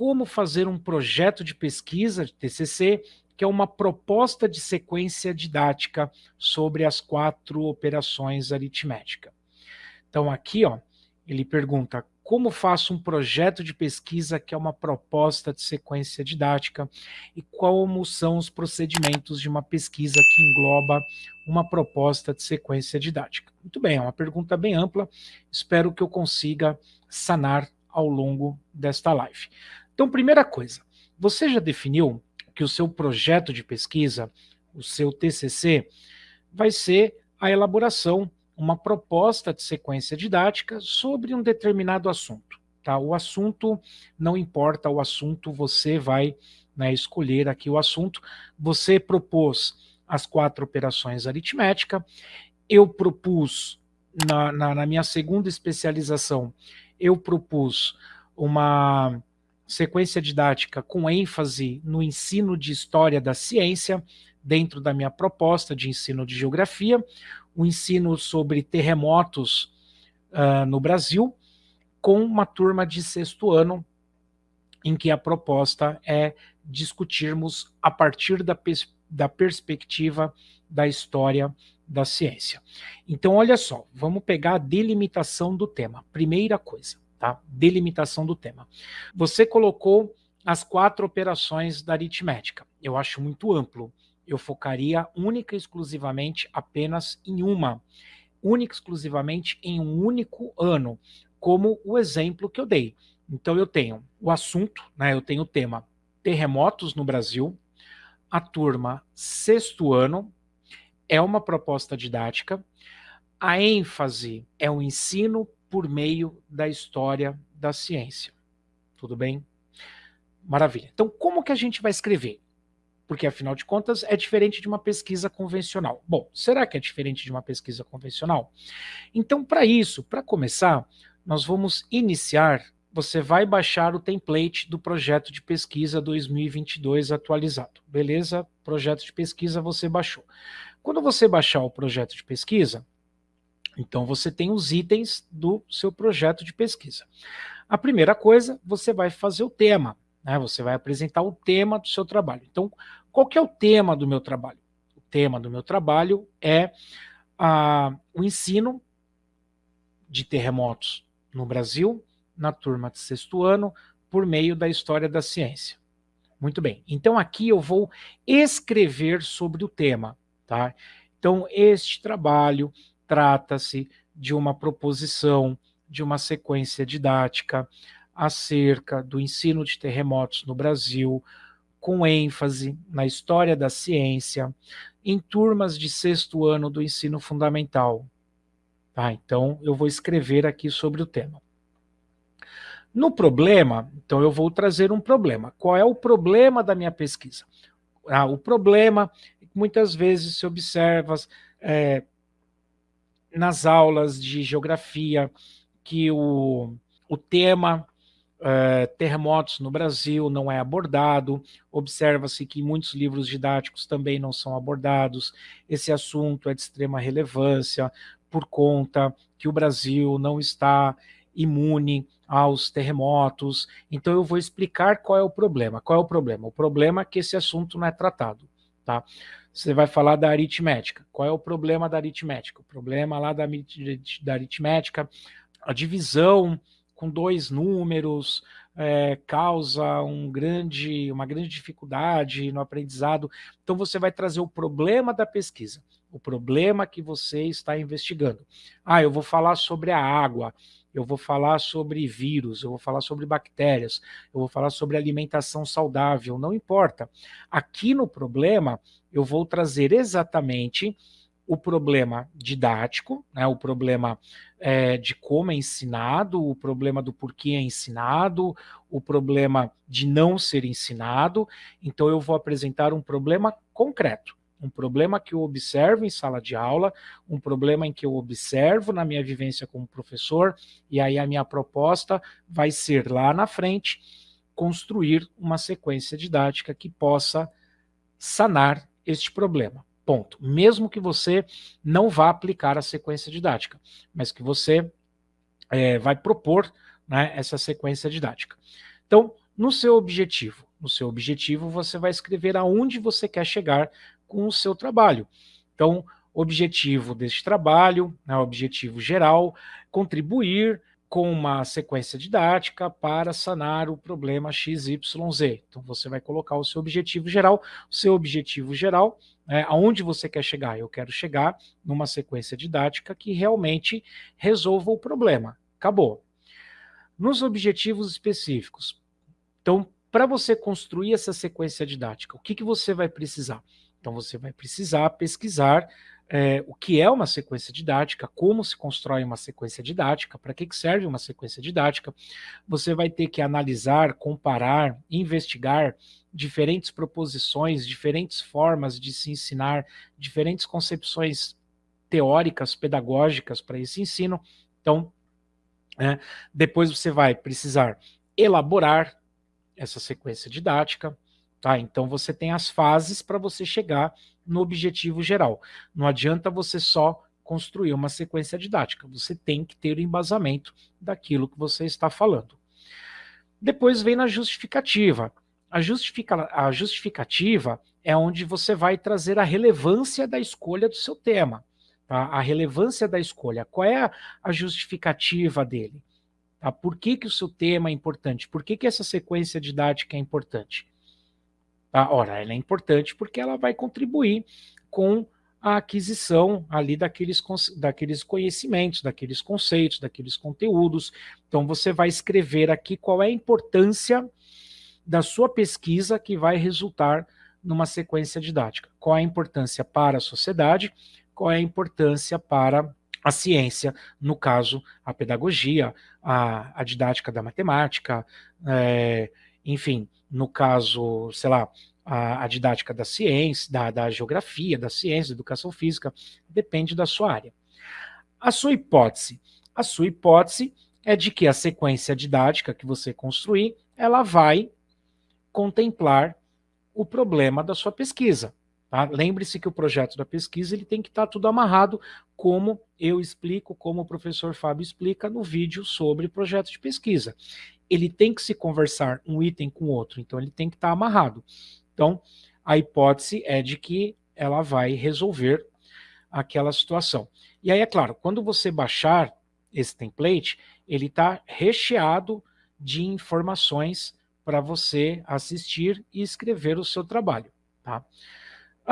como fazer um projeto de pesquisa, de TCC, que é uma proposta de sequência didática sobre as quatro operações aritméticas. Então aqui, ó, ele pergunta como faço um projeto de pesquisa que é uma proposta de sequência didática e como são os procedimentos de uma pesquisa que engloba uma proposta de sequência didática. Muito bem, é uma pergunta bem ampla, espero que eu consiga sanar ao longo desta live. Então, primeira coisa, você já definiu que o seu projeto de pesquisa, o seu TCC, vai ser a elaboração uma proposta de sequência didática sobre um determinado assunto. Tá? O assunto, não importa o assunto, você vai né, escolher aqui o assunto. Você propôs as quatro operações aritmética, eu propus, na, na, na minha segunda especialização, eu propus uma sequência didática com ênfase no ensino de história da ciência, dentro da minha proposta de ensino de geografia, o ensino sobre terremotos uh, no Brasil, com uma turma de sexto ano, em que a proposta é discutirmos a partir da, pers da perspectiva da história da ciência. Então, olha só, vamos pegar a delimitação do tema. Primeira coisa, tá? Delimitação do tema. Você colocou as quatro operações da aritmética. Eu acho muito amplo eu focaria única e exclusivamente apenas em uma, única e exclusivamente em um único ano, como o exemplo que eu dei. Então eu tenho o assunto, né, eu tenho o tema terremotos no Brasil, a turma sexto ano, é uma proposta didática, a ênfase é o ensino por meio da história da ciência. Tudo bem? Maravilha. Então, como que a gente vai escrever? porque afinal de contas é diferente de uma pesquisa convencional. Bom, será que é diferente de uma pesquisa convencional? Então, para isso, para começar, nós vamos iniciar, você vai baixar o template do projeto de pesquisa 2022 atualizado, beleza? Projeto de pesquisa você baixou. Quando você baixar o projeto de pesquisa, então você tem os itens do seu projeto de pesquisa. A primeira coisa, você vai fazer o tema, né? Você vai apresentar o tema do seu trabalho. Então, qual que é o tema do meu trabalho? O tema do meu trabalho é ah, o ensino de terremotos no Brasil, na turma de sexto ano, por meio da história da ciência. Muito bem, então aqui eu vou escrever sobre o tema. Tá? Então este trabalho trata-se de uma proposição, de uma sequência didática acerca do ensino de terremotos no Brasil, com ênfase na história da ciência, em turmas de sexto ano do ensino fundamental. Tá, então, eu vou escrever aqui sobre o tema. No problema, então eu vou trazer um problema. Qual é o problema da minha pesquisa? Ah, o problema, muitas vezes se observa é, nas aulas de geografia que o, o tema é, terremotos no Brasil não é abordado, observa-se que muitos livros didáticos também não são abordados, esse assunto é de extrema relevância por conta que o Brasil não está imune aos terremotos, então eu vou explicar qual é o problema. Qual é o problema? O problema é que esse assunto não é tratado, tá? Você vai falar da aritmética. Qual é o problema da aritmética? O problema lá da, da aritmética, a divisão com dois números, é, causa um grande, uma grande dificuldade no aprendizado. Então você vai trazer o problema da pesquisa, o problema que você está investigando. Ah, eu vou falar sobre a água, eu vou falar sobre vírus, eu vou falar sobre bactérias, eu vou falar sobre alimentação saudável, não importa. Aqui no problema, eu vou trazer exatamente o problema didático, né, o problema é, de como é ensinado, o problema do porquê é ensinado, o problema de não ser ensinado. Então eu vou apresentar um problema concreto, um problema que eu observo em sala de aula, um problema em que eu observo na minha vivência como professor, e aí a minha proposta vai ser lá na frente construir uma sequência didática que possa sanar este problema. Ponto. Mesmo que você não vá aplicar a sequência didática, mas que você é, vai propor né, essa sequência didática. Então, no seu objetivo. No seu objetivo, você vai escrever aonde você quer chegar com o seu trabalho. Então, objetivo deste trabalho, né, objetivo geral, contribuir com uma sequência didática para sanar o problema XYZ. Então você vai colocar o seu objetivo geral, o seu objetivo geral, né, aonde você quer chegar? Eu quero chegar numa sequência didática que realmente resolva o problema. Acabou. Nos objetivos específicos. Então, para você construir essa sequência didática, o que, que você vai precisar? Então você vai precisar pesquisar é, o que é uma sequência didática, como se constrói uma sequência didática, para que, que serve uma sequência didática. Você vai ter que analisar, comparar, investigar diferentes proposições, diferentes formas de se ensinar, diferentes concepções teóricas, pedagógicas para esse ensino. Então, é, depois você vai precisar elaborar essa sequência didática, Tá? Então você tem as fases para você chegar no objetivo geral. Não adianta você só construir uma sequência didática, você tem que ter o embasamento daquilo que você está falando. Depois vem na justificativa. A, justifica, a justificativa é onde você vai trazer a relevância da escolha do seu tema. Tá? A relevância da escolha. Qual é a, justificativa dele? Tá? Por que, que o seu tema é importante? Por que, que essa sequência didática é importante? Tá? Ora, ela é importante porque ela vai contribuir com a aquisição ali daqueles, daqueles conhecimentos, daqueles conceitos, daqueles conteúdos. Então você vai escrever aqui qual é a importância da sua pesquisa que vai resultar numa sequência didática. Qual é a importância para a sociedade, qual é a importância para a ciência, no caso, a pedagogia, a, a didática da matemática, é, enfim, no caso, sei lá, a, a didática da ciência, da, da geografia, da ciência, da educação física, depende da sua área. A sua hipótese. A sua hipótese é de que a sequência didática que você construir, ela vai contemplar o problema da sua pesquisa. Tá? Lembre-se que o projeto da pesquisa ele tem que estar tá tudo amarrado, como eu explico, como o professor Fábio explica no vídeo sobre projeto de pesquisa ele tem que se conversar um item com outro, então ele tem que estar amarrado. Então, a hipótese é de que ela vai resolver aquela situação. E aí, é claro, quando você baixar esse template, ele está recheado de informações para você assistir e escrever o seu trabalho. Tá?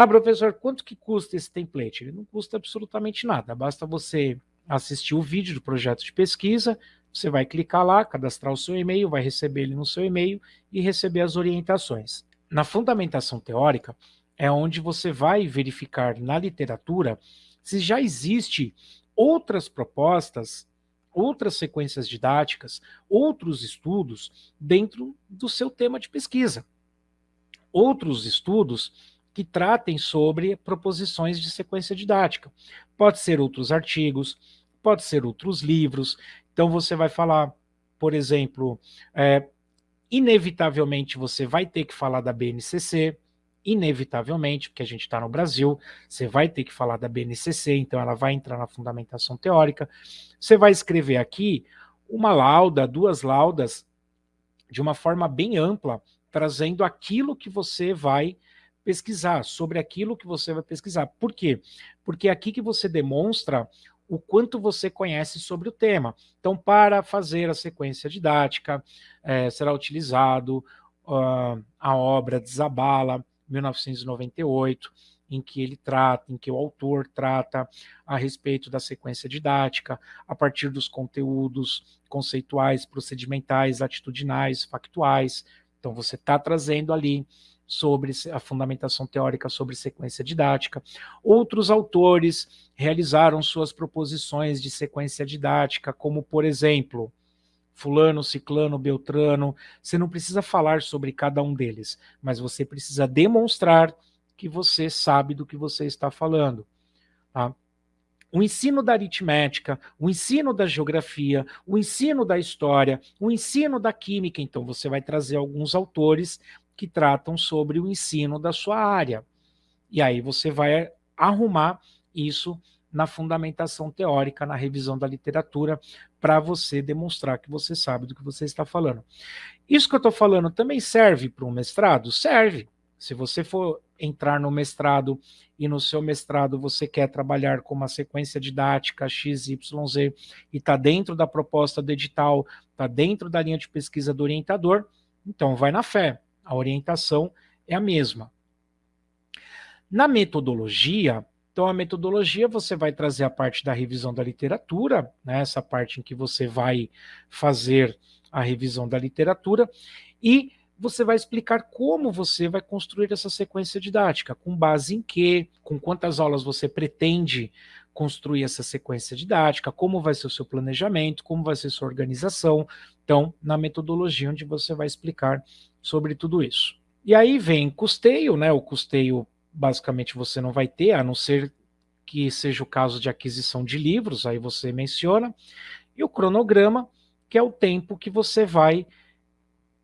Ah, professor, quanto que custa esse template? Ele não custa absolutamente nada, basta você assistir o vídeo do projeto de pesquisa, você vai clicar lá, cadastrar o seu e-mail, vai receber ele no seu e-mail e receber as orientações. Na fundamentação teórica, é onde você vai verificar na literatura se já existe outras propostas, outras sequências didáticas, outros estudos dentro do seu tema de pesquisa. Outros estudos que tratem sobre proposições de sequência didática. Pode ser outros artigos, pode ser outros livros, então você vai falar, por exemplo, é, inevitavelmente você vai ter que falar da BNCC, inevitavelmente, porque a gente está no Brasil, você vai ter que falar da BNCC, então ela vai entrar na fundamentação teórica. Você vai escrever aqui uma lauda, duas laudas, de uma forma bem ampla, trazendo aquilo que você vai pesquisar, sobre aquilo que você vai pesquisar. Por quê? Porque é aqui que você demonstra o quanto você conhece sobre o tema. Então, para fazer a sequência didática, é, será utilizado uh, a obra Desabala, 1998, em que ele trata, em que o autor trata a respeito da sequência didática, a partir dos conteúdos conceituais, procedimentais, atitudinais, factuais. Então, você está trazendo ali sobre a fundamentação teórica sobre sequência didática. Outros autores realizaram suas proposições de sequência didática, como, por exemplo, fulano, ciclano, beltrano. Você não precisa falar sobre cada um deles, mas você precisa demonstrar que você sabe do que você está falando. Tá? O ensino da aritmética, o ensino da geografia, o ensino da história, o ensino da química, então você vai trazer alguns autores que tratam sobre o ensino da sua área. E aí você vai arrumar isso na fundamentação teórica, na revisão da literatura, para você demonstrar que você sabe do que você está falando. Isso que eu estou falando também serve para um mestrado? Serve. Se você for entrar no mestrado e no seu mestrado você quer trabalhar com uma sequência didática XYZ e está dentro da proposta do edital, está dentro da linha de pesquisa do orientador, então vai na fé. A orientação é a mesma. Na metodologia, então a metodologia você vai trazer a parte da revisão da literatura, né, essa parte em que você vai fazer a revisão da literatura, e você vai explicar como você vai construir essa sequência didática, com base em quê, com quantas aulas você pretende construir essa sequência didática, como vai ser o seu planejamento, como vai ser sua organização, então, na metodologia onde você vai explicar sobre tudo isso. E aí vem custeio, né, o custeio basicamente você não vai ter, a não ser que seja o caso de aquisição de livros, aí você menciona, e o cronograma, que é o tempo que você vai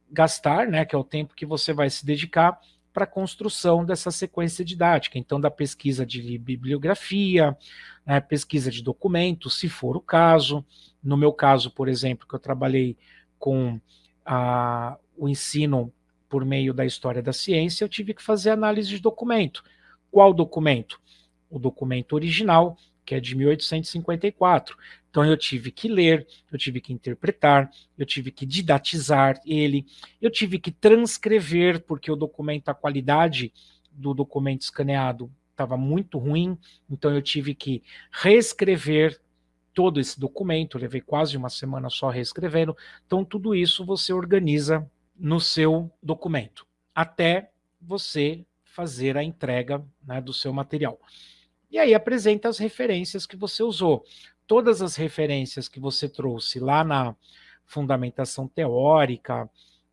gastar, né, que é o tempo que você vai se dedicar para a construção dessa sequência didática, então da pesquisa de bibliografia, né, pesquisa de documentos, se for o caso, no meu caso, por exemplo, que eu trabalhei com a, o ensino por meio da história da ciência, eu tive que fazer análise de documento. Qual documento? O documento original, que é de 1854. Então eu tive que ler, eu tive que interpretar, eu tive que didatizar ele, eu tive que transcrever, porque o documento, a qualidade do documento escaneado estava muito ruim, então eu tive que reescrever todo esse documento, levei quase uma semana só reescrevendo, então tudo isso você organiza no seu documento, até você fazer a entrega né, do seu material. E aí apresenta as referências que você usou. Todas as referências que você trouxe lá na fundamentação teórica,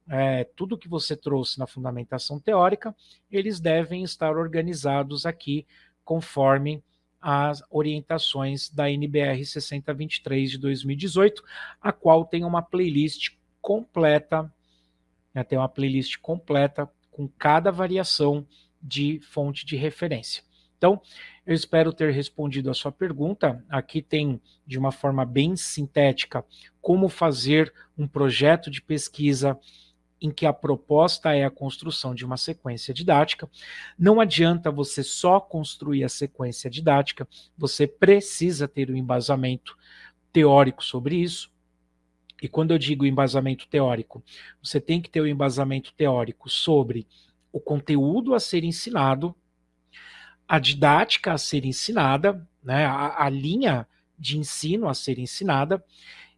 é, tudo que você trouxe na fundamentação teórica, eles devem estar organizados aqui conforme as orientações da NBR 6023 de 2018, a qual tem uma playlist completa né, tem uma playlist completa com cada variação de fonte de referência. Então, eu espero ter respondido a sua pergunta. Aqui tem, de uma forma bem sintética, como fazer um projeto de pesquisa em que a proposta é a construção de uma sequência didática. Não adianta você só construir a sequência didática, você precisa ter um embasamento teórico sobre isso, e quando eu digo embasamento teórico, você tem que ter o um embasamento teórico sobre o conteúdo a ser ensinado, a didática a ser ensinada, né, a, a linha de ensino a ser ensinada,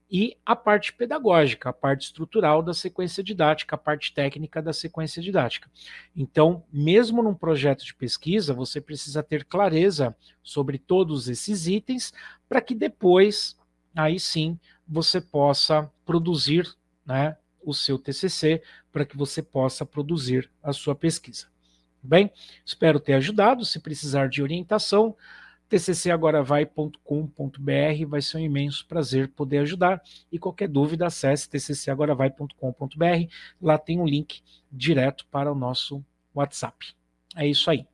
e a parte pedagógica, a parte estrutural da sequência didática, a parte técnica da sequência didática. Então, mesmo num projeto de pesquisa, você precisa ter clareza sobre todos esses itens, para que depois, aí sim, você possa produzir né, o seu TCC, para que você possa produzir a sua pesquisa. Bem, espero ter ajudado. Se precisar de orientação, tccagoravai.com.br, vai ser um imenso prazer poder ajudar. E qualquer dúvida, acesse tccagoravai.com.br, lá tem um link direto para o nosso WhatsApp. É isso aí.